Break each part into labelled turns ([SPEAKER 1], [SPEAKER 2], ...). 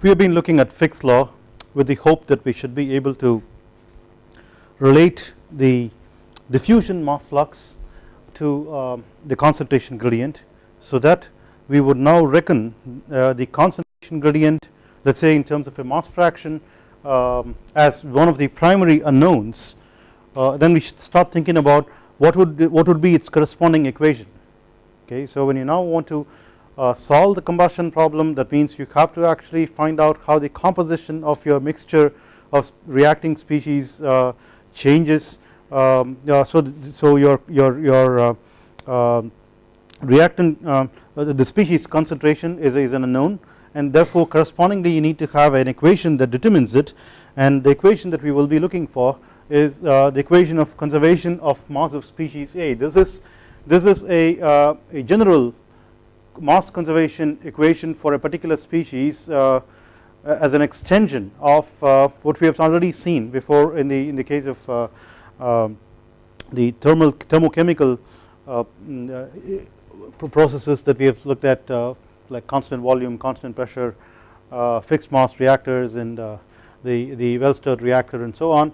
[SPEAKER 1] We have been looking at Fick's law with the hope that we should be able to relate the diffusion mass flux to uh, the concentration gradient so that we would now reckon uh, the concentration gradient let us say in terms of a mass fraction um, as one of the primary unknowns uh, then we should start thinking about what would what would be its corresponding equation. Okay so when you now want to uh, solve the combustion problem. That means you have to actually find out how the composition of your mixture of reacting species uh, changes. Um, uh, so so your your your uh, um, reactant uh, the species concentration is, is an unknown. And therefore correspondingly you need to have an equation that determines it. And the equation that we will be looking for is the equation of conservation of mass of species A. This is this is a, a general mass conservation equation for a particular species uh, as an extension of uh, what we have already seen before in the in the case of uh, um, the thermal thermochemical uh, mm, processes that we have looked at like constant volume constant pressure fixed mass reactors and the the well stirred reactor and so on.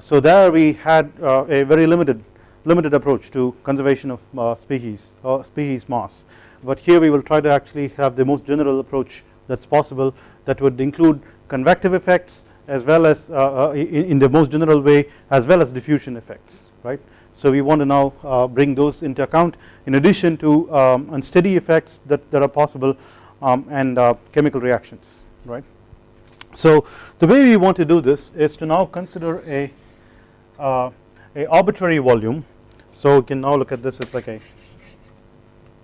[SPEAKER 1] So there we had a very limited limited approach to conservation of uh, species or species mass but here we will try to actually have the most general approach that is possible that would include convective effects as well as uh, uh in, the most general way as well as diffusion effects right. So we want to now uh, bring those into account in addition to um, unsteady effects that, that are possible um, and uh, chemical reactions right. So the way we want to do this is to now consider a uh, a arbitrary volume so we can now look at this as like a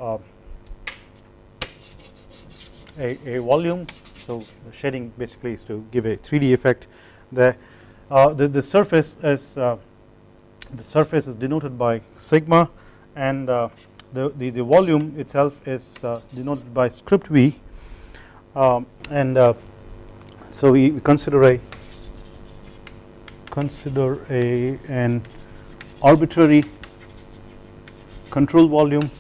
[SPEAKER 1] uh, a, a, volume so shading basically is to give a 3D effect there uh, the, the surface is uh, the surface is denoted by sigma and uh, the, the, the volume itself is uh, denoted by script v um, and uh, so we consider a consider a an arbitrary control volume.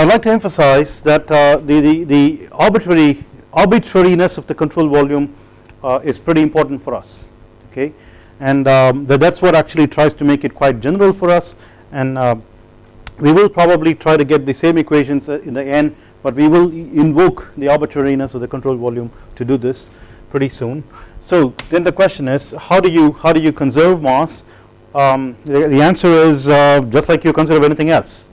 [SPEAKER 1] I would like to emphasize that uh, the, the, the arbitrary arbitrariness of the control volume uh, is pretty important for us okay and um, that is what actually tries to make it quite general for us and uh, we will probably try to get the same equations uh, in the end but we will invoke the arbitrariness of the control volume to do this pretty soon. So then the question is how do you how do you conserve mass um, the, the, answer is uh, just like you conserve anything else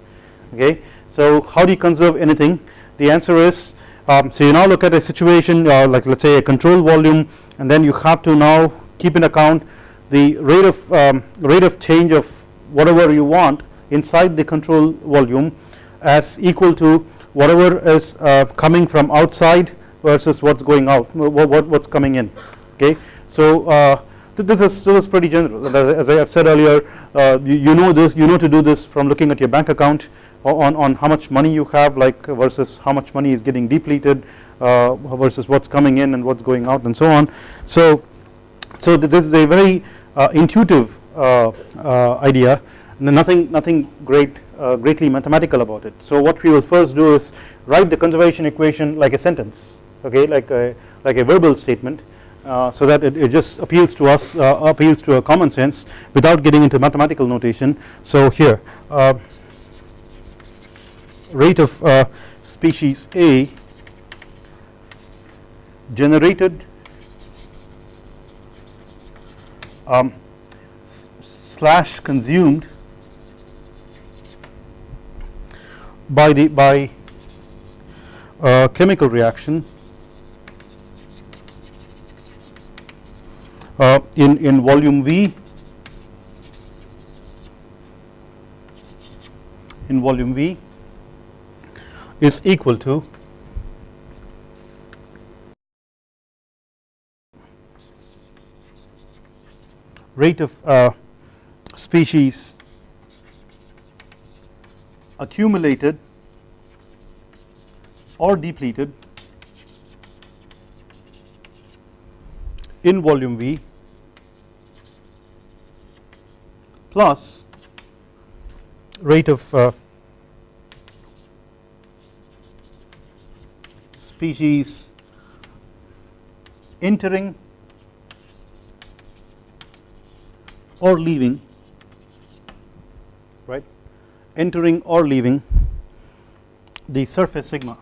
[SPEAKER 1] okay. So how do you conserve anything the answer is um, so you now look at a situation uh, like let us say a control volume and then you have to now keep in account the rate of um, rate of change of whatever you want inside the control volume as equal to whatever is uh, coming from outside versus what is going out what, what is coming in okay. So uh, this is this is pretty general as I have said earlier uh, you, you, know this you know to do this from looking at your bank account on, on how much money you have like versus how much money is getting depleted uh, versus what is coming in and what is going out and so on. So, so this is a very uh, intuitive uh, uh, idea nothing nothing great uh, greatly mathematical about it. So what we will first do is write the conservation equation like a sentence okay like a like a verbal statement uh, so that it, it, just appeals to us uh, appeals to a common sense without getting into mathematical notation. So here uh, rate of uh, species A generated um, slash consumed by the by uh, chemical reaction uh, in, in volume V. In volume V is equal to rate of uh, species accumulated or depleted in volume V plus rate of uh, species entering or leaving right entering or leaving the surface sigma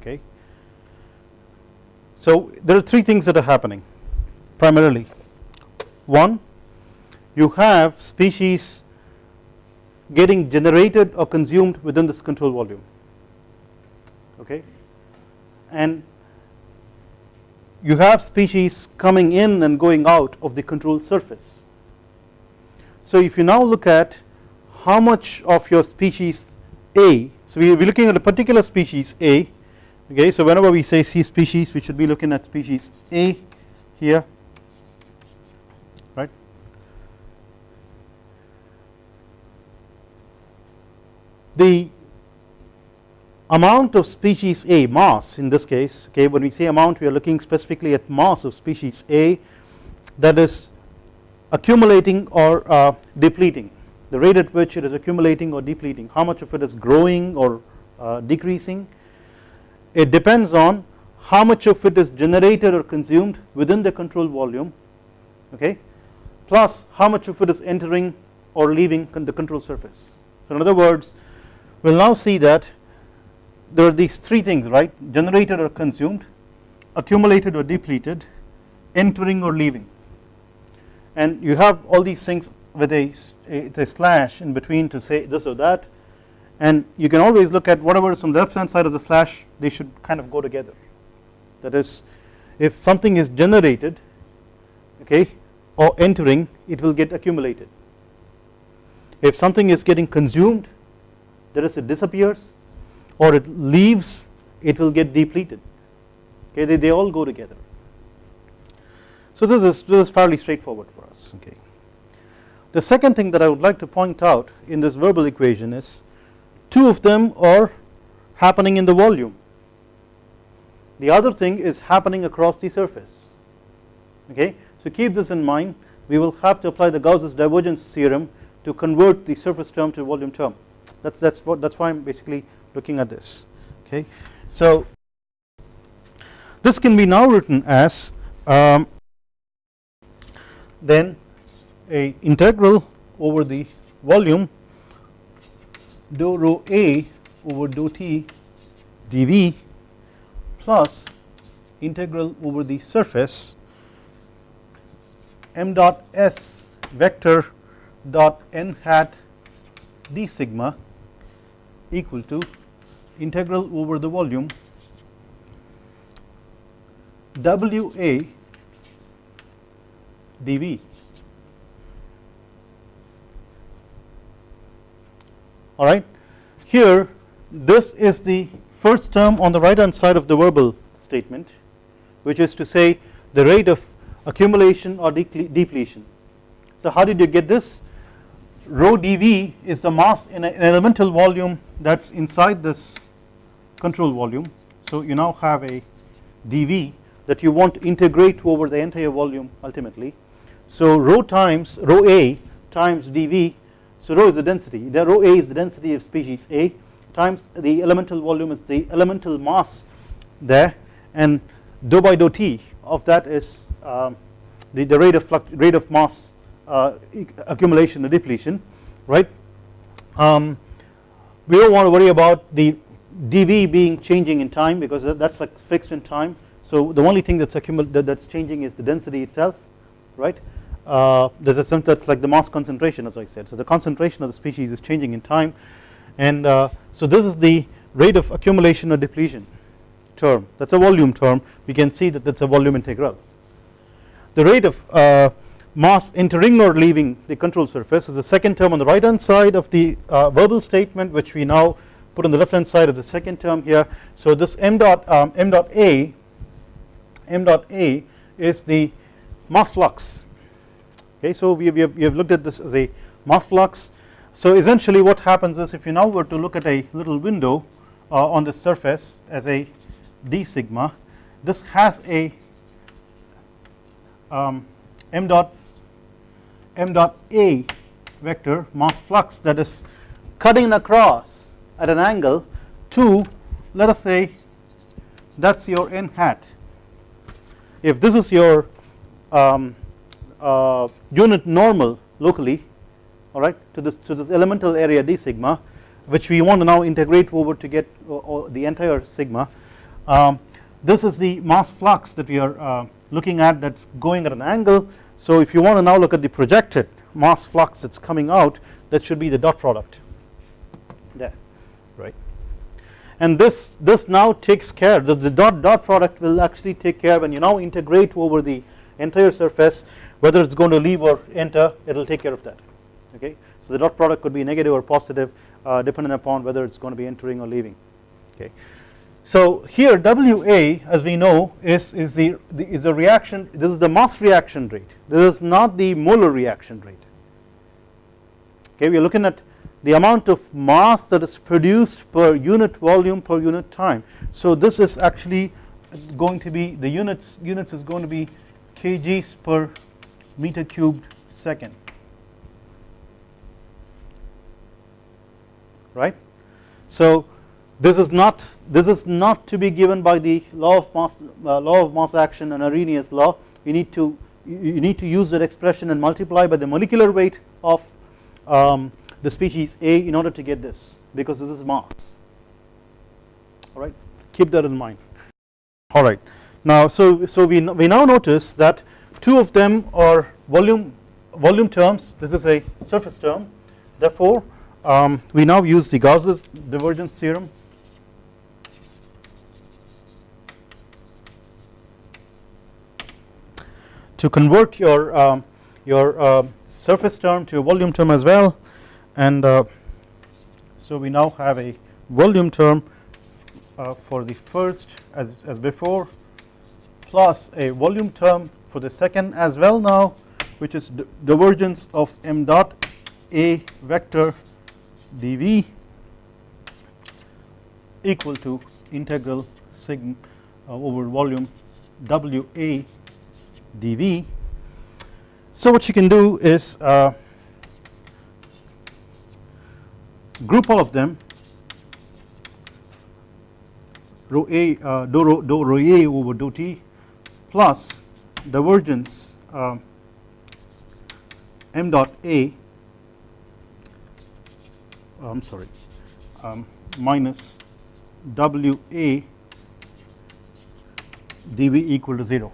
[SPEAKER 1] okay. So there are three things that are happening primarily. One you have species getting generated or consumed within this control volume. Okay? And you have species coming in and going out of the control surface. So if you now look at how much of your species A, so we are looking at a particular species A okay? So whenever we say C species we should be looking at species A here right? The amount of species A mass in this case okay when we say amount we are looking specifically at mass of species A that is accumulating or uh, depleting. The rate at which it is accumulating or depleting how much of it is growing or uh, decreasing it depends on how much of it is generated or consumed within the control volume okay plus how much of it is entering or leaving the control surface. So in other words we will now see that there are these three things right? Generated or consumed accumulated or depleted entering or leaving. And you have all these things with a, a, a slash in between to say this or that. And you can always look at whatever is from the left hand side of the slash they should kind of go together. That is if something is generated okay or entering it will get accumulated. If something is getting consumed there is it disappears or it leaves it will get depleted. Okay they, they all go together. So this is this is fairly straightforward for us okay. The second thing that I would like to point out in this verbal equation is two of them are happening in the volume. The other thing is happening across the surface okay so keep this in mind. We will have to apply the Gauss's divergence theorem to convert the surface term to volume term. That's that's what that's why I'm basically looking at this. Okay. So this can be now written as um, then a integral over the volume dou rho a over dou t dv plus integral over the surface m dot s vector dot n hat d sigma equal to integral over the volume WA dV alright. Here this is the first term on the right hand side of the verbal statement which is to say the rate of accumulation or depletion. So how did you get this rho dV is the mass in an elemental volume that is inside this control volume. So you now have a dV that you want to integrate over the entire volume ultimately. So rho times rho a times dV so rho is the density the rho a is the density of species A times the elemental volume is the elemental mass there and dou by dou t of that is um, the, the rate of rate of mass uh, accumulation or depletion right? Um, we don't want to worry about the dV being changing in time because that's like fixed in time. So the only thing that's that that's changing is the density itself right? Uh, there's a sense that's like the mass concentration as I said. So the concentration of the species is changing in time. And uh, so this is the rate of accumulation or depletion term. That's a volume term. We can see that that's a volume integral. The rate of uh, mass entering or leaving the control surface is the second term on the right hand side of the uh, verbal statement which we now put on the left hand side of the second term here. So this m dot um, m dot a m dot a is the mass flux. Okay so we we have, we have looked at this as a mass flux. So essentially what happens is if you now were to look at a little window uh, on the surface as a d sigma. This has a um, m dot m dot a vector mass flux that is cutting across at an angle to let us say that is your n hat. If this is your um, uh, unit normal locally alright to this to this elemental area d sigma which we want to now integrate over to get uh, the entire sigma um, this is the mass flux that we are uh, looking at that is going at an angle. So if you want to now look at the projected mass flux that is coming out that should be the dot product. There. Right. And this this now takes care the, the dot dot product will actually take care when you now integrate over the entire surface whether it is going to leave or enter it will take care of that. Okay? So the dot product could be negative or positive uh, depending upon whether it is going to be entering or leaving. Okay so here WA as we know is, is the, the is the reaction this is the mass reaction rate. This is not the molar reaction rate. Okay we are looking at the amount of mass that is produced per unit volume per unit time. So this is actually going to be the units units is going to be kgs per meter cubed second. Right? So this is not this is not to be given by the law of mass uh, law of mass action and Arrhenius law. You need to you need to use that expression and multiply by the molecular weight of um, the species A in order to get this because this is mass. Alright keep that in mind. Alright now so so we, we now notice that two of them are volume volume terms. This is a surface term. Therefore um, we now use the Gauss's divergence theorem to convert your um, your uh, surface term to a volume term as well. And uh, so we now have a volume term uh, for the first as, as before plus a volume term for the second as well now which is divergence of m dot a vector dv equal to integral sigma uh, over volume wa dv. So what you can do is uh, group all of them rho a uh, dou, rho, dou rho a over dou t plus divergence uh, m dot a I am sorry um, minus w a dv equal to 0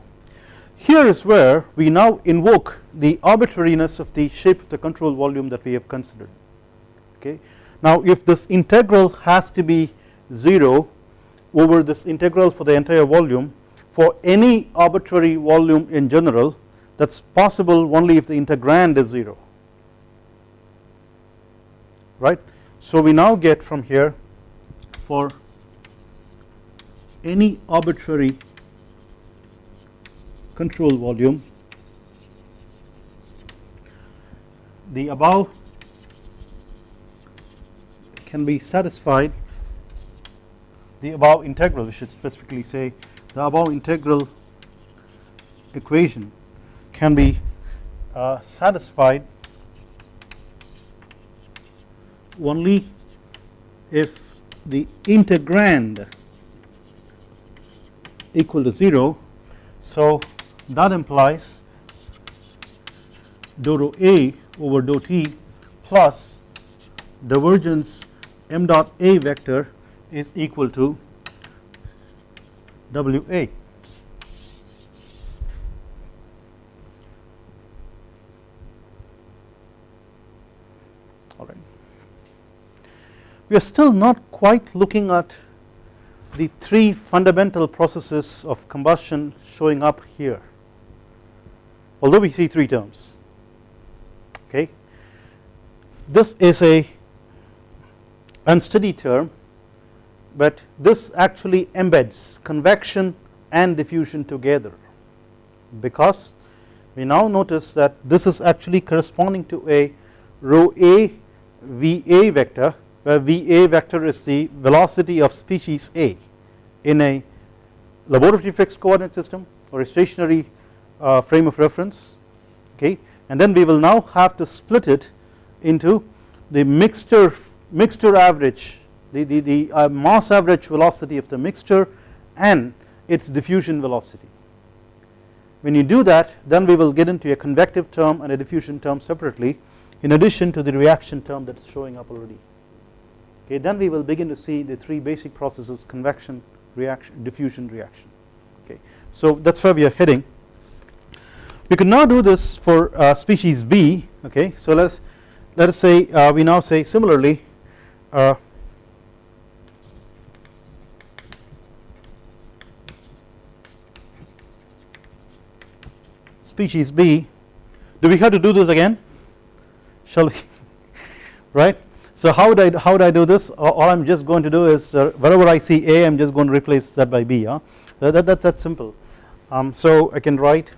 [SPEAKER 1] here is where we now invoke the arbitrariness of the shape of the control volume that we have considered okay. Now if this integral has to be 0 over this integral for the entire volume for any arbitrary volume in general that is possible only if the integrand is 0 right. So we now get from here for any arbitrary control volume. The above can be satisfied. The above integral we should specifically say the above integral equation can be uh, satisfied only if the integrand equal to 0 so that implies dou rho a over dou t plus divergence m dot a vector is equal to W A. All right. We are still not quite looking at the three fundamental processes of combustion showing up here although we see three terms. Okay? This is a unsteady term but this actually embeds convection and diffusion together. Because we now notice that this is actually corresponding to a rho a VA vector where VA vector is the velocity of species A in a laboratory fixed coordinate system or a stationary uh, frame of reference okay? And then we will now have to split it into the mixture mixture average the, the, the uh, mass average velocity of the mixture and its diffusion velocity. When you do that then we will get into a convective term and a diffusion term separately in addition to the reaction term that is showing up already. Okay then we will begin to see the three basic processes convection reaction diffusion reaction. Okay so that is where we are heading we could now do this for uh, species B okay? So let us let us say uh, we now say similarly uh, species B. Do we have to do this again? Shall we? Right? So how would I how would I do this? All I am just going to do is uh, wherever I see A I am just going to replace that by B huh? that, that, that's that simple. Um, so I can write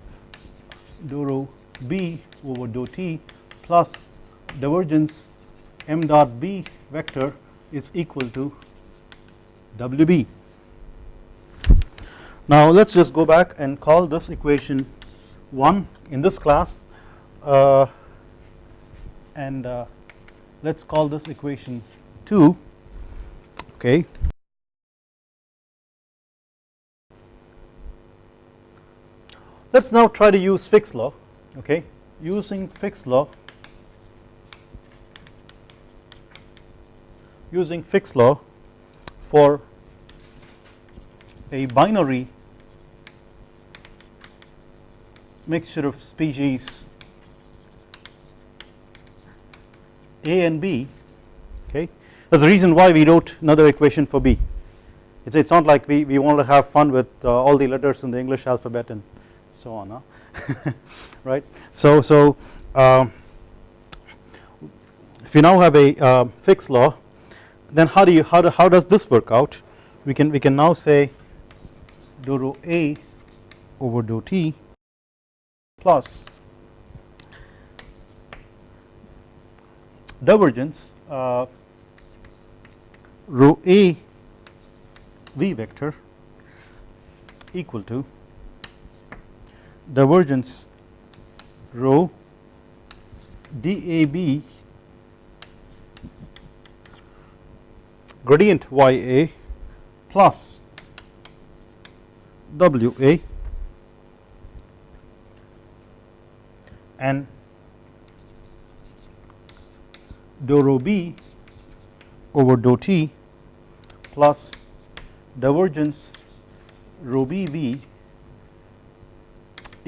[SPEAKER 1] dou rho B over dou T plus divergence m dot B vector is equal to WB. Now let us just go back and call this equation 1 in this class uh, and uh, let us call this equation 2 okay. Let us now try to use Fick's law okay? Using Fick's law using Fick's law for a binary mixture of species A and B okay? That is the reason why we wrote another equation for B. It is not like we, we want to have fun with uh, all the letters in the English alphabet and so on huh? right so so um, if you now have a uh, Fick's law then how do you how, do, how does this work out we can we can now say do rho A over do T plus divergence uh, rho A V vector equal to divergence rho DAB gradient YA plus WA and dou rho b over dou t plus divergence rho b v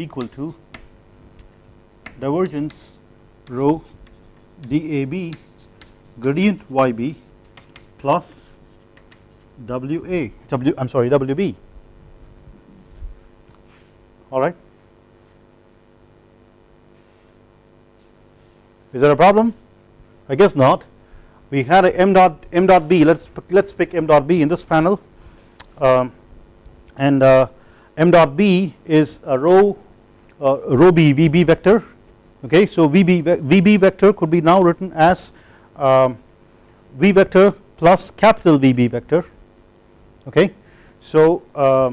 [SPEAKER 1] equal to divergence rho dab gradient yb plus WA W I am sorry WB alright. Is there a problem? I guess not. We had a m dot m dot b. Let's let's pick m dot b in this panel, um, and uh, m dot b is a uh, rho b vb vector. Okay, so vb vb vector could be now written as um, v vector plus capital VB vector okay. So uh,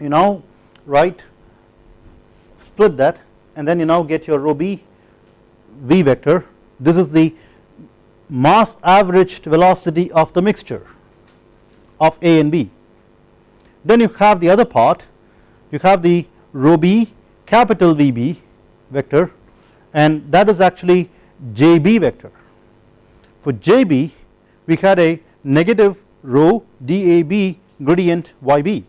[SPEAKER 1] you now write split that and then you now get your rho b v vector this is the mass averaged velocity of the mixture of A and B. Then you have the other part you have the rho b capital VB vector and that is actually JB vector. For JB we had a negative rho DAB gradient YB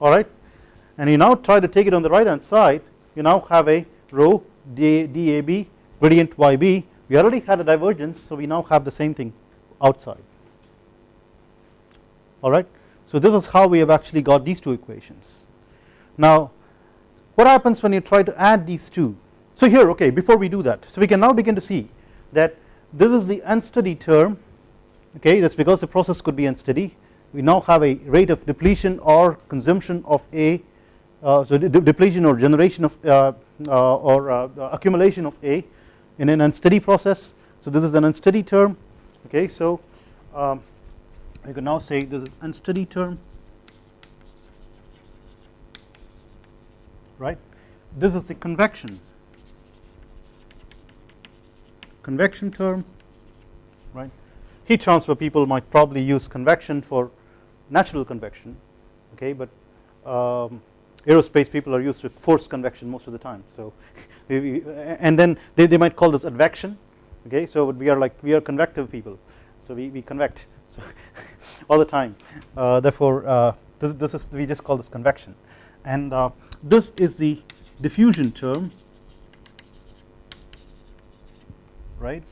[SPEAKER 1] alright and you now try to take it on the right hand side you now have a rho DAB gradient YB we already had a divergence so we now have the same thing outside alright. So this is how we have actually got these two equations. Now what happens when you try to add these two? So here okay before we do that so we can now begin to see that this is the unsteady term okay that is because the process could be unsteady. We now have a rate of depletion or consumption of A uh, so de depletion or generation of uh, uh, or uh, accumulation of A in an unsteady process. So this is an unsteady term okay so um, I can now say this is unsteady term right? This is the convection. Convection term right? Heat transfer people might probably use convection for natural convection okay? But um, aerospace people are used to forced convection most of the time so and then they, they might call this advection okay? So we are like we are convective people so we, we convect so all the time. Uh, therefore uh, this, this is we just call this convection and uh, this is the diffusion term right?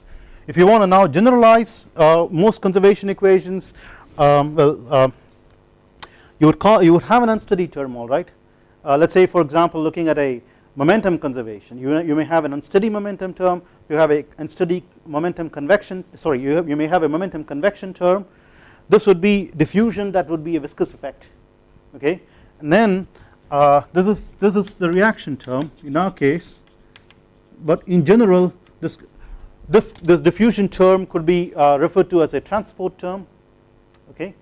[SPEAKER 1] If you want to now generalize uh, most conservation equations um, well uh, you would call you would have an unsteady term all right? Uh, let us say for example looking at a momentum conservation you, you may have an unsteady momentum term you have a unsteady momentum convection sorry you, have, you may have a momentum convection term. This would be diffusion that would be a viscous effect okay? And then uh, this is this is the reaction term in our case but in general this this this diffusion term could be uh, referred to as a transport term okay?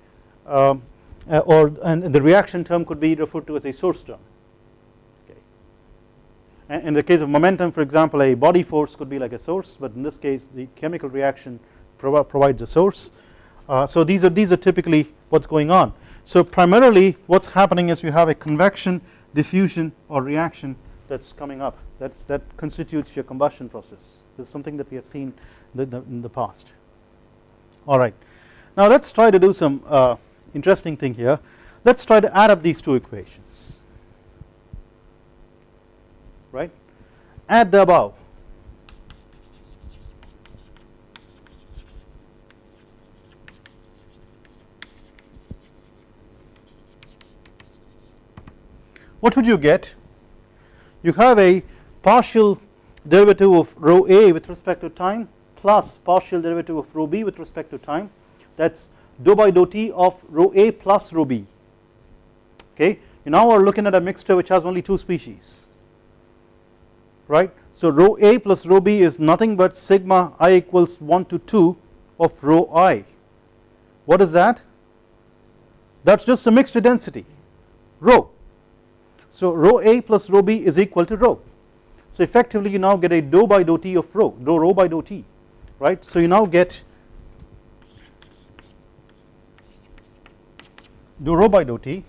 [SPEAKER 1] Um, uh, or and the reaction term could be referred to as a source term okay? In the case of momentum for example a body force could be like a source but in this case the chemical reaction provides a source. Uh, so these are these are typically what's going on so primarily what's happening is you have a convection diffusion or reaction that's coming up. That's that constitutes your combustion process. This is something that we have seen in the past. Alright now let us try to do some uh, interesting thing here. Let us try to add up these two equations. Right? Add the above what would you get? You have a partial derivative of rho a with respect to time plus partial derivative of rho b with respect to time. That is dou by dou t of rho a plus rho b. Okay? You now are looking at a mixture which has only two species. Right? So rho a plus rho b is nothing but sigma i equals 1 to 2 of rho i. What is that? That is just a mixture density. Rho so rho a plus rho b is equal to rho. So effectively you now get a dou by dou t of rho dou rho by dou t right? So you now get dou rho by dou t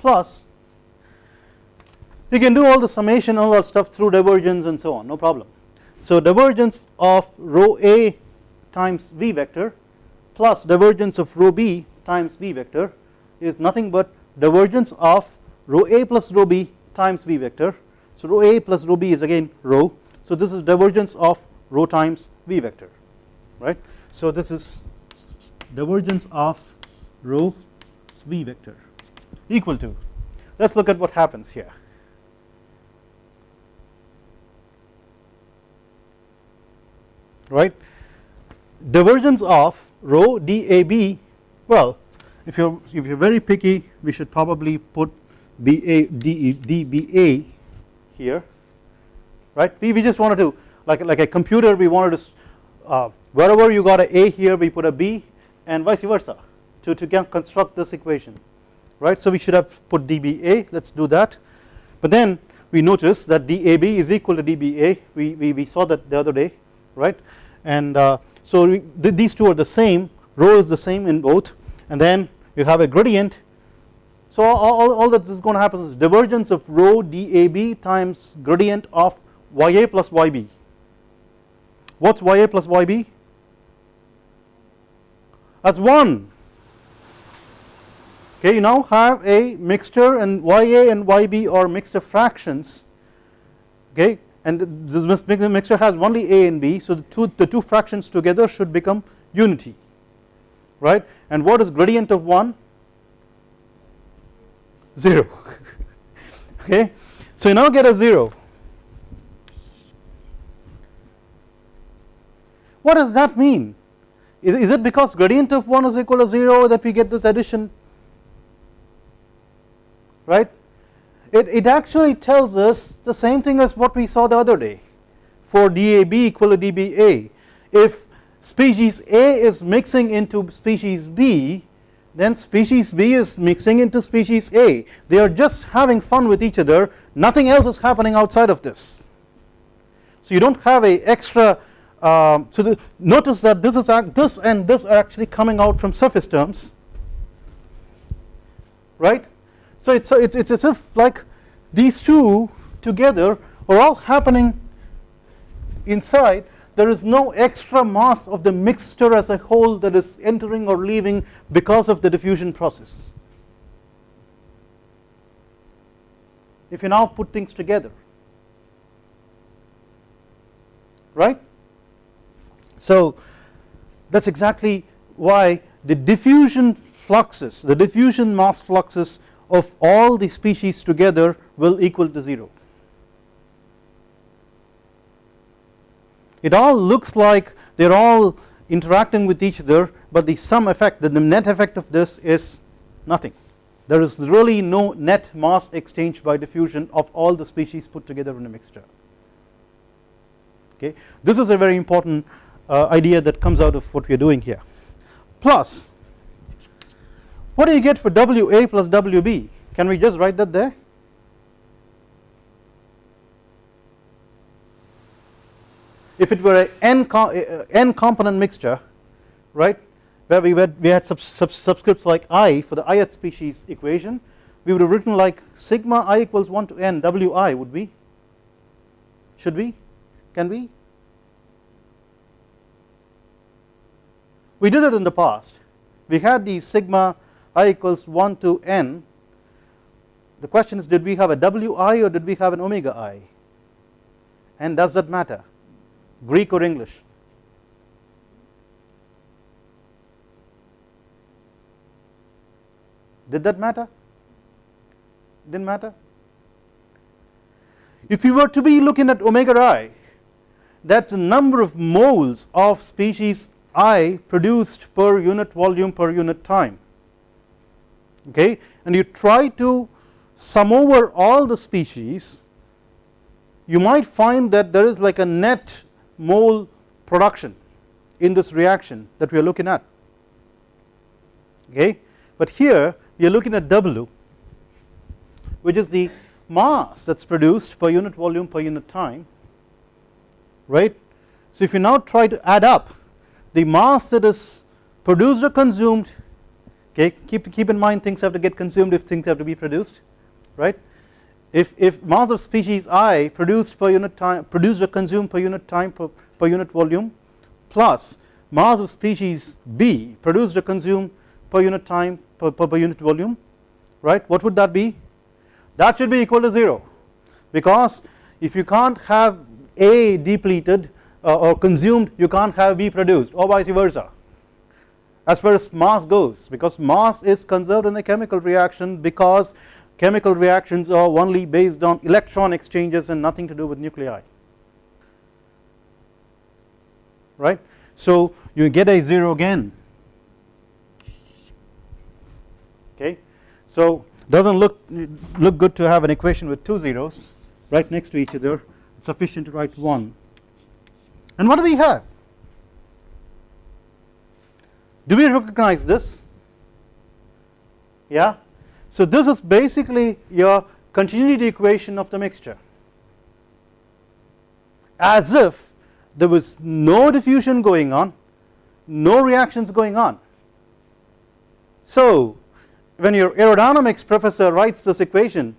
[SPEAKER 1] plus you can do all the summation all that stuff through divergence and so on no problem. So divergence of rho a times v vector plus divergence of rho b times v vector is nothing but divergence of rho a plus rho b times v vector. So rho a plus rho b is again rho. So this is divergence of rho times v vector right? So this is divergence of rho v vector equal to let us look at what happens here. Right? Divergence of rho dab well if you're if you're very picky we should probably put BA DBA here right? We, we just wanted to like like a computer we wanted to uh, wherever you got a A here we put a B and vice versa to, to construct this equation right? So we should have put DBA let us do that. But then we notice that DAB is equal to DBA we, we, we saw that the other day right? And uh, so we, th these two are the same rho is the same in both. And then you have a gradient so all, all that is going to happen is divergence of rho dAB times gradient of YA plus YB. What is YA plus YB? That is 1. Okay, you now have a mixture and YA and YB are mixture fractions. Okay, and this mixture has only A and B, so the two, the two fractions together should become unity, right? And what is gradient of 1? 0 okay? So you now get a 0 what does that mean? Is, is it because gradient of 1 is equal to 0 that we get this addition? Right? It, it actually tells us the same thing as what we saw the other day. For DAB equal to DBA if species A is mixing into species B then species B is mixing into species A. They are just having fun with each other. Nothing else is happening outside of this. So you do not have a extra um, so the, notice that this is this and this are actually coming out from surface terms. Right? So it's it's it's as if like these two together are all happening inside there is no extra mass of the mixture as a whole that is entering or leaving because of the diffusion process. If you now put things together right? So that is exactly why the diffusion fluxes the diffusion mass fluxes of all the species together will equal to 0 it all looks like they are all interacting with each other but the sum effect the net effect of this is nothing. There is really no net mass exchange by diffusion of all the species put together in a mixture. Okay? This is a very important uh, idea that comes out of what we are doing here. Plus what do you get for WA plus WB can we just write that there if it were a n, n component mixture right where we had, we had sub, sub, subscripts like i for the ith species equation we would have written like sigma i equals 1 to n wi would we? Should we? Can we? We did it in the past. We had the sigma i equals 1 to n. The question is did we have a wi or did we have an omega i? And does that matter Greek or English? Did that matter? Did not matter? If you were to be looking at omega i that is the number of moles of species i produced per unit volume per unit time. Okay? And you try to sum over all the species you might find that there is like a net mole production in this reaction that we are looking at. Okay? But here we are looking at W which is the mass that is produced per unit volume per unit time right? So if you now try to add up the mass that is produced or consumed okay keep keep in mind things have to get consumed if things have to be produced right if if mass of species i produced per unit time produced or consumed per unit time per, per unit volume plus mass of species b produced or consumed per unit time per, per, per unit volume right what would that be? That should be equal to 0 because if you can't have a depleted uh, or consumed you can't have b produced or vice versa. As far as mass goes because mass is conserved in a chemical reaction because chemical reactions are only based on electron exchanges and nothing to do with nuclei. Right? So you get a 0 again. Okay? So doesn't look look good to have an equation with two zeros right next to each other. It's sufficient to write one. And what do we have? Do we recognize this? Yeah so this is basically your continuity equation of the mixture. As if there was no diffusion going on no reactions going on. So when your aerodynamics professor writes this equation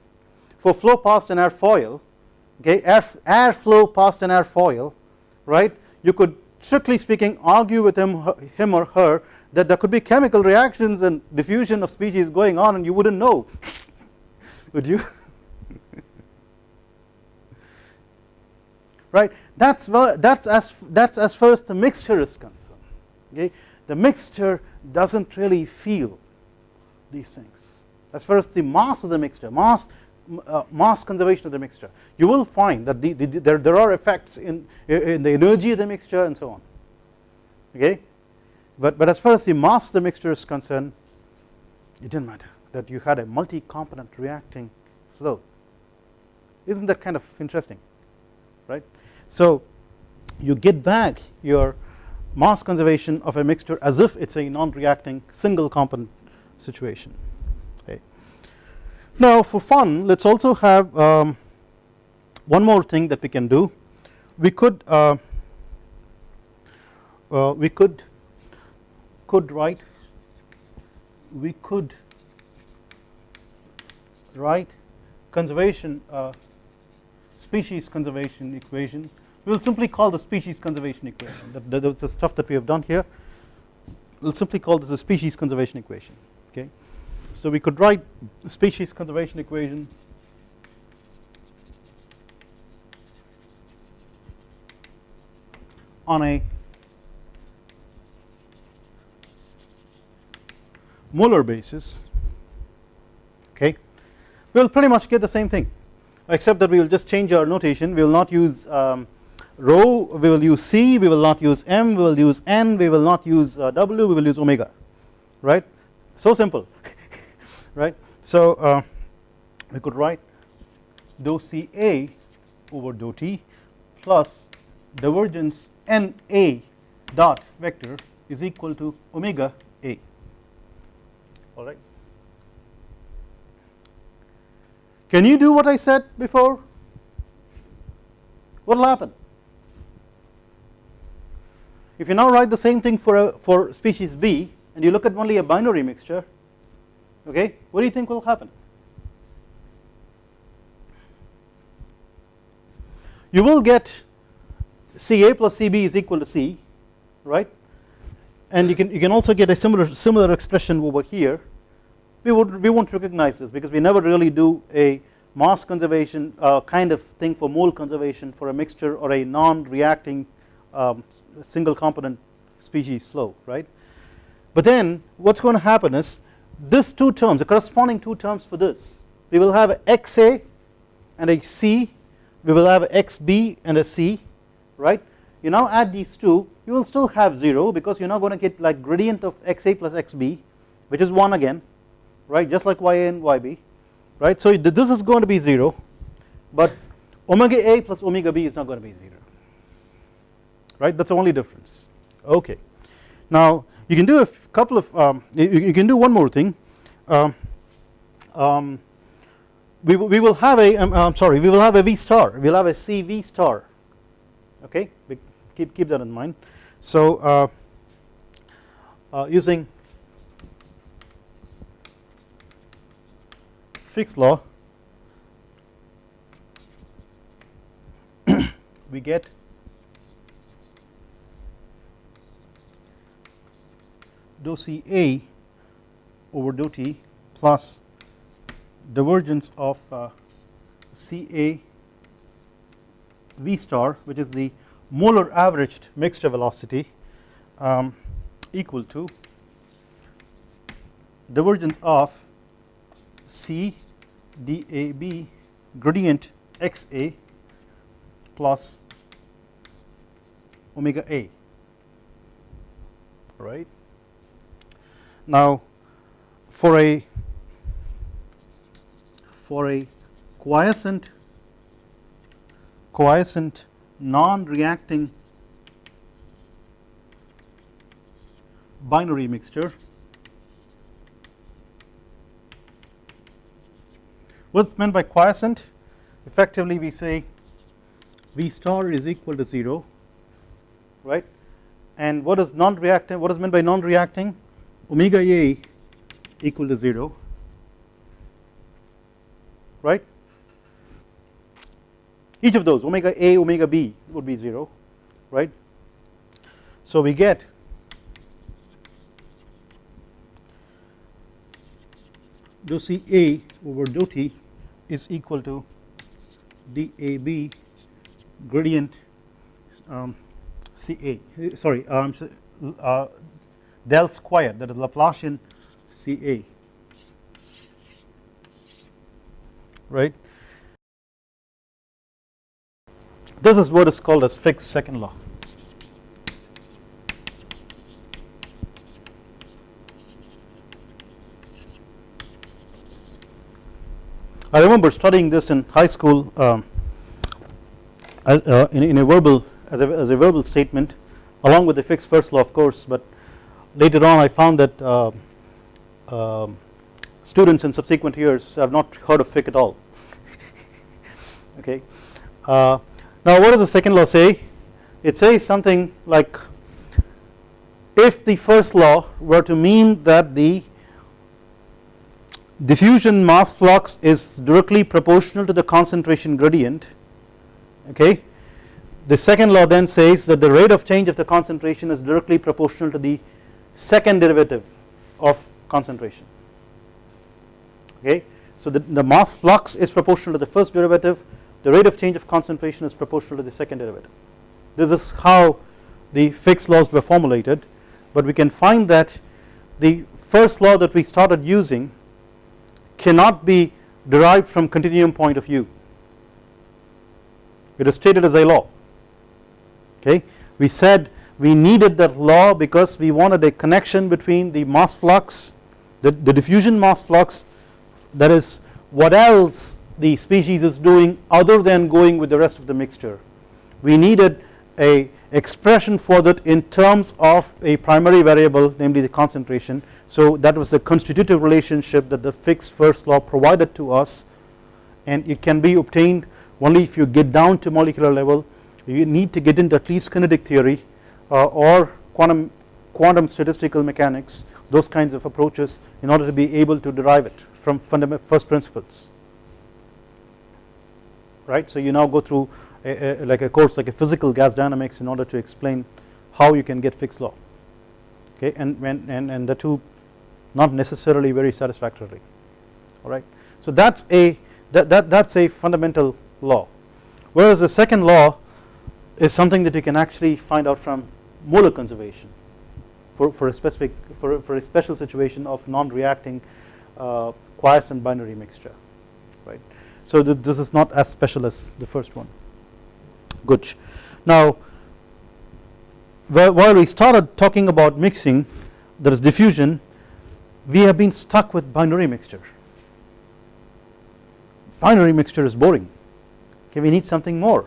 [SPEAKER 1] for flow past an airfoil okay air, air flow past an airfoil right you could strictly speaking argue with him him or her that there could be chemical reactions and diffusion of species going on and you would not know. Would you? Right? That is that is as that is as far as the mixture is concerned. Okay? The mixture does not really feel these things. As far as the mass of the mixture mass uh, mass conservation of the mixture you will find that the, the, there, there are effects in, in the energy of the mixture and so on. Okay but, but as far as the mass of the mixture is concerned it did not matter that you had a multi component reacting flow isn't that kind of interesting right. So you get back your mass conservation of a mixture as if it is a non reacting single component situation okay. Now for fun let us also have um, one more thing that we can do we could uh, uh, we could could write we could write conservation uh, species conservation equation. We will simply call the species conservation equation. That, that, that's the stuff that we have done here we will simply call this a species conservation equation okay? So we could write species conservation equation on a molar basis okay we will pretty much get the same thing except that we will just change our notation. We will not use um, rho we will use c we will not use m we will use n we will not use uh, w we will use omega right? So simple right? So uh, we could write dou ca over dou t plus divergence n a dot vector is equal to omega a alright. Can you do what I said before? What will happen? If you now write the same thing for a, for species B and you look at only a binary mixture okay what do you think will happen? You will get Ca plus Cb is equal to C right and you can you can also get a similar similar expression over here. We would we won't recognize this because we never really do a mass conservation uh, kind of thing for mole conservation for a mixture or a non-reacting um, single component species flow right? But then what's going to happen is this two terms the corresponding two terms for this we will have xa and a c we will have xb and a c right you now add these two you will still have 0 because you are now going to get like gradient of xa plus xb which is 1 again right? Just like ya and yb right? So this is going to be 0 but omega a plus omega b is not going to be 0 right? That is the only difference. Okay. Now you can do a couple of um, you, you, can do one more thing. Um, um, we, we will have a am um, sorry we will have a v star. We will have a cv star. Okay keep keep that in mind. So uh, uh, using Fick's law we get dou C A over dou T plus divergence of uh, C A V star which is the molar averaged mixture velocity um, equal to divergence of C DAB gradient XA plus omega A right. Now for a for a quiescent quiescent non-reacting binary mixture what's meant by quiescent. Effectively we say V star is equal to 0 right? And what is non-reacting what is meant by non-reacting? Omega A equal to 0 right each of those omega A omega B would be 0 right. So we get dou C A over dou T is equal to DAB gradient um, CA sorry um, uh, del square that is Laplacian CA right This is what is called as Fick's second law. I remember studying this in high school um, uh, in, in, a verbal as a, as a, verbal statement along with the Fick's first law of course but later on I found that uh, uh, students in subsequent years have not heard of Fick at all okay uh, now what does the second law say? It says something like if the first law were to mean that the diffusion mass flux is directly proportional to the concentration gradient okay the second law then says that the rate of change of the concentration is directly proportional to the second derivative of concentration okay so the, the mass flux is proportional to the first derivative the rate of change of concentration is proportional to the second derivative. This is how the Fick's laws were formulated but we can find that the first law that we started using cannot be derived from continuum point of view. It is stated as a law. Okay? We said we needed that law because we wanted a connection between the mass flux the, the diffusion mass flux that is what else the species is doing other than going with the rest of the mixture. We needed a expression for that in terms of a primary variable namely the concentration. So that was the constitutive relationship that the Fick's first law provided to us. And it can be obtained only if you get down to molecular level. You need to get into at least kinetic theory uh, or quantum quantum statistical mechanics those kinds of approaches in order to be able to derive it from fundamental first principles right. So you now go through a, a, like a course like a physical gas dynamics in order to explain how you can get Fick's law okay and when and, and the two not necessarily very satisfactorily alright. So that is a that, that that's a fundamental law whereas the second law is something that you can actually find out from molar conservation for, for a specific for, for a special situation of non-reacting uh, quiescent binary mixture right. So th this is not as special as the first one. Good. Now while we started talking about mixing there is diffusion we have been stuck with binary mixture. Binary mixture is boring. Okay we need something more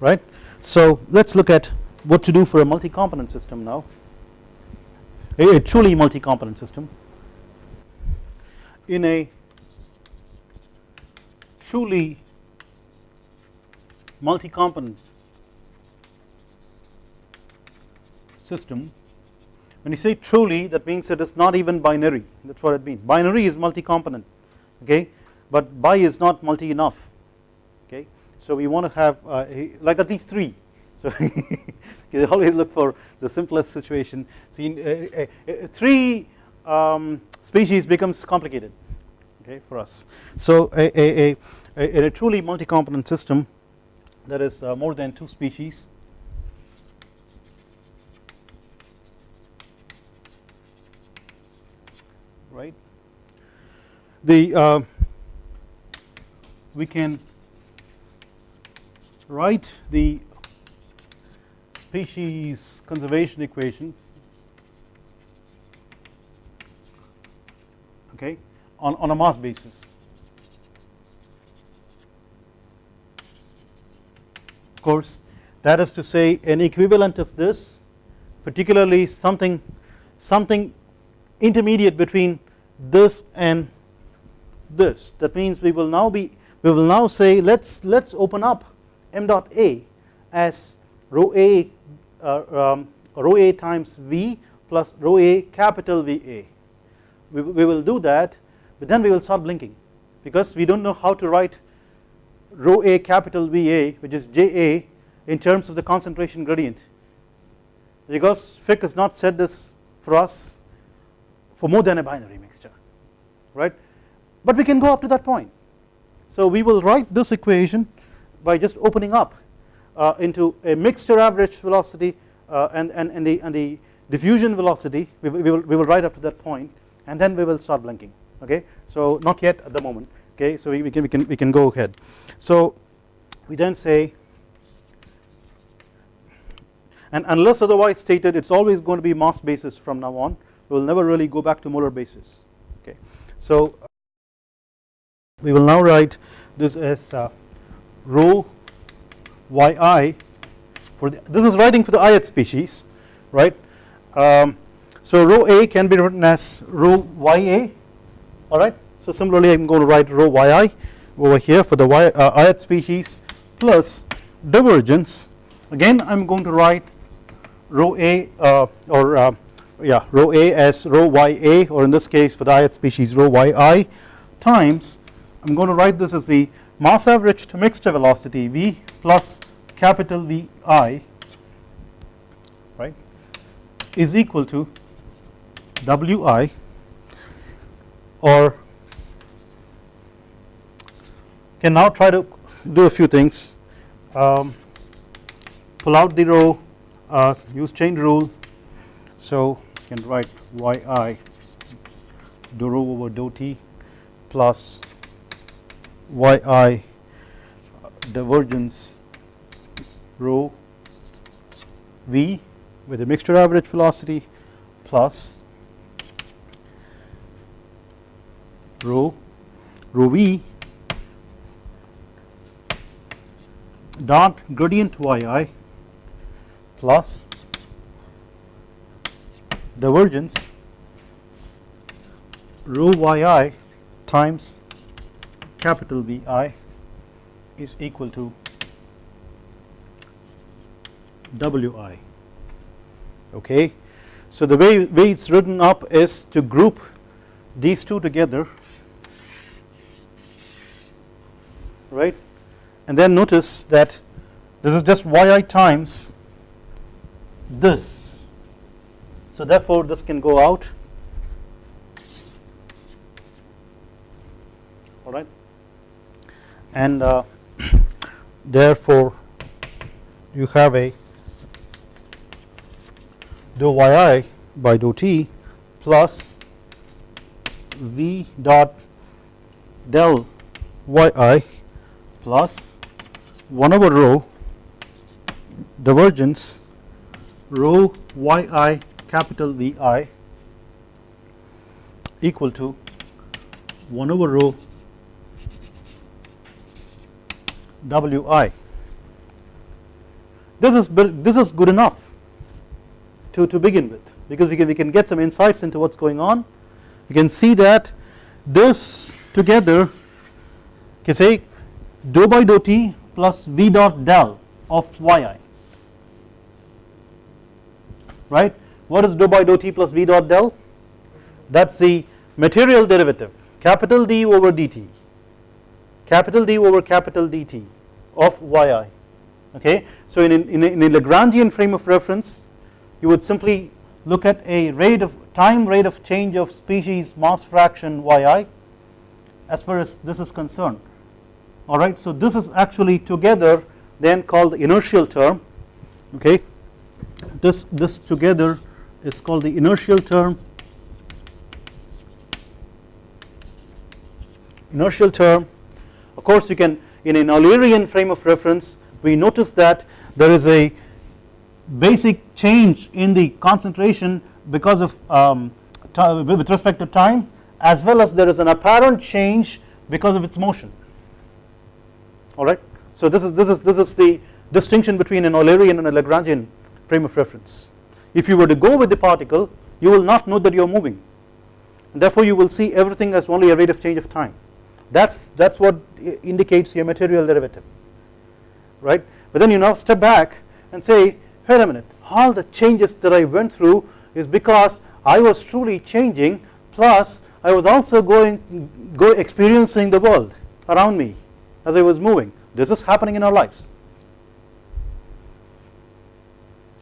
[SPEAKER 1] right? So let us look at what to do for a multi-component system now. A, a truly multi-component system. In a truly multi-component system. When you say truly that means it is not even binary. That is what it means. Binary is multi-component okay? But bi is not multi enough okay? So we want to have uh, like at least 3 so you always look for the simplest situation. So in, uh, uh, 3 um, species becomes complicated okay for us. So a, a, a, in a truly multi-component system there is uh, more than 2 species. Right? The uh, we can write the species conservation equation. Okay on, on a mass basis. Of course that is to say an equivalent of this particularly something something intermediate between this and this. That means we will now be we will now say let's let's open up m dot a as rho a uh, um, rho a times v plus rho a capital Va we, we will do that but then we will start blinking because we do not know how to write rho a capital Va which is Ja in terms of the concentration gradient. Because Fick has not said this for us for more than a binary mixture right? But we can go up to that point. So we will write this equation by just opening up uh, into a mixture average velocity uh, and, and, and, the, and the diffusion velocity. We, we, will, we will write up to that point and then we will start blinking okay? So not yet at the moment. Okay? So we, we, can, we, can, we can go ahead. So we then say and unless otherwise stated it is always going to be mass basis from now on. We will never really go back to molar basis. Okay. So we will now write this as uh, rho yi for the, this is writing for the ith species right? Um, so rho a can be written as rho ya alright so similarly I am going to write rho yi over here for the y, uh, ith species plus divergence again I am going to write rho a uh, or uh, yeah rho a as rho ya or in this case for the ith species rho yi times I am going to write this as the mass average to mixture velocity v plus capital Vi right is equal to Wi or can now try to do a few things. Um, pull out the rho uh, use chain rule. So you can write yi do rho over dou t plus yi divergence rho v with a mixture average velocity plus rho rho v dot gradient yi plus divergence rho yi times capital Vi is equal to Wi okay. So the way, way it is written up is to group these two together right? And then notice that this is just yi times this. So therefore this can go out. Alright and uh, therefore you have a dou yi by dou t plus v dot del yi plus 1 over rho divergence rho yi capital Vi equal to 1 over rho Wi. This is this is good enough to, to begin with because we can, we can get some insights into what is going on. You can see that this together can say dou by dou t plus v dot del of yi right. What is dou by dou t plus v dot del? That is the material derivative capital D over dt capital D over capital dt of yi okay. So in, in, in a Lagrangian frame of reference you would simply look at a rate of time rate of change of species mass fraction yi as far as this is concerned alright. So this is actually together then called the inertial term okay this this together is called the inertial term inertial term of course you can in an Eulerian frame of reference we notice that there is a basic change in the concentration because of um, with respect to time as well as there is an apparent change because of its motion alright. So this is this is this is the distinction between an Eulerian and a Lagrangian frame of reference. If you were to go with the particle you will not know that you are moving. And therefore you will see everything as only a rate of change of time. That's that's what indicates your material derivative. Right? But then you now step back and say wait a minute. All the changes that I went through is because I was truly changing plus I was also going go experiencing the world around me as I was moving this is happening in our lives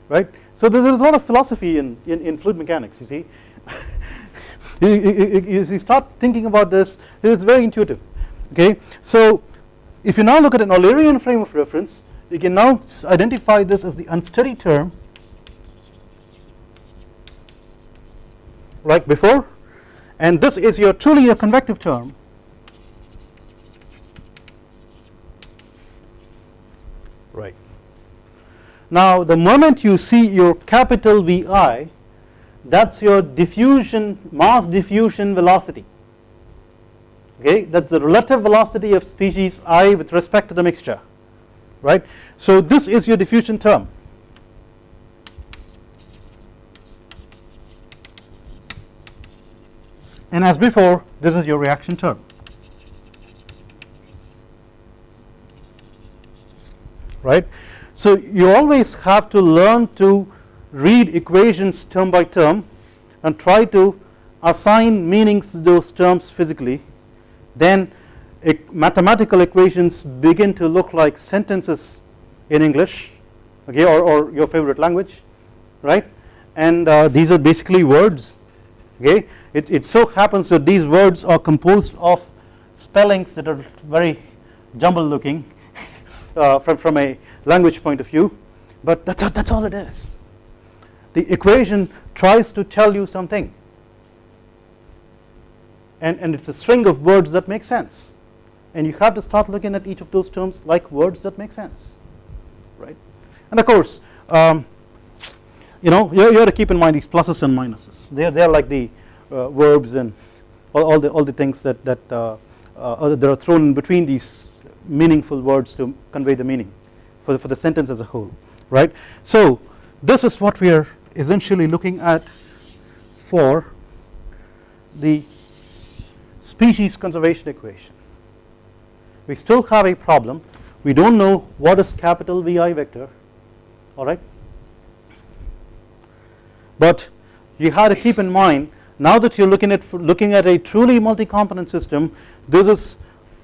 [SPEAKER 1] right. So there is a lot of philosophy in, in, in fluid mechanics you see you, you, you, start thinking about this it is very intuitive okay. So if you now look at an Eulerian frame of reference you can now identify this as the unsteady term like before and this is your truly a convective term right. Now the moment you see your capital Vi that is your diffusion mass diffusion velocity. Okay? That is the relative velocity of species i with respect to the mixture. Right. So this is your diffusion term. And as before this is your reaction term. Right. So you always have to learn to read equations term by term and try to assign meanings to those terms physically. Then mathematical equations begin to look like sentences in English okay or, or your favorite language right? And uh, these are basically words okay? It, it so happens that these words are composed of spellings that are very jumbled looking uh, from, from a language point of view but that's, that's all it is. The equation tries to tell you something. And, and it's a string of words that make sense. And you have to start looking at each of those terms like words that make sense right? And of course um, you know you, you have to keep in mind these pluses and minuses. They are, they are like the uh, verbs and all, all, the all the things that that uh, uh, that are thrown in between these meaningful words to convey the meaning for the, for the sentence as a whole right? So this is what we are essentially looking at for the species conservation equation. We still have a problem. We do not know what is capital VI vector alright but you have to keep in mind now that you are looking at looking at a truly multi-component system this is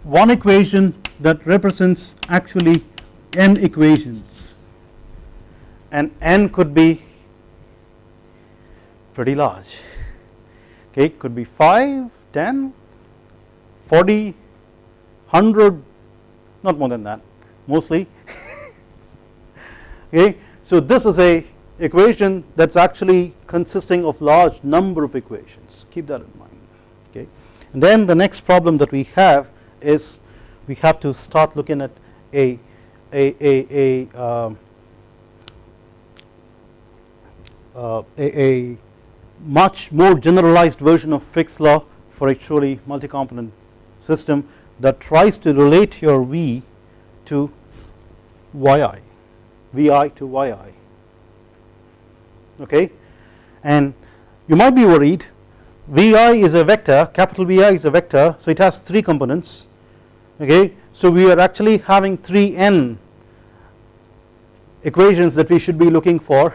[SPEAKER 1] one equation that represents actually n equations. And n could be pretty large. Okay could be 5 10 40 100 not more than that mostly. Okay so this is a equation that is actually consisting of large number of equations. Keep that in mind. Okay and then the next problem that we have is we have to start looking at a a a a, um, uh, a, a much more generalized version of Fick's law for a truly multi-component system that tries to relate your V to yi, Vi to yi okay? And you might be worried Vi is a vector capital Vi is a vector so it has 3 components. Okay so we are actually having 3 n equations that we should be looking for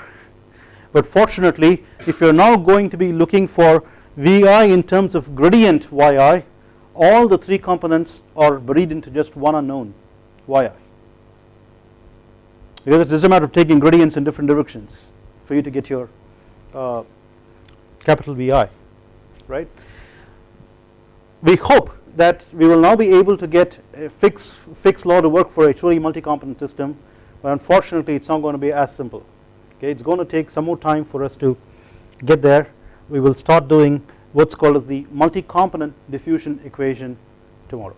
[SPEAKER 1] but fortunately if you are now going to be looking for Vi in terms of gradient yi all the 3 components are buried into just one unknown yi because it is just a matter of taking gradients in different directions for you to get your uh, capital VI right. We hope that we will now be able to get a Fick's, Fick's law to work for a truly multi-component system but unfortunately it is not going to be as simple. Okay it is going to take some more time for us to get there. We will start doing what is called as the multi-component diffusion equation tomorrow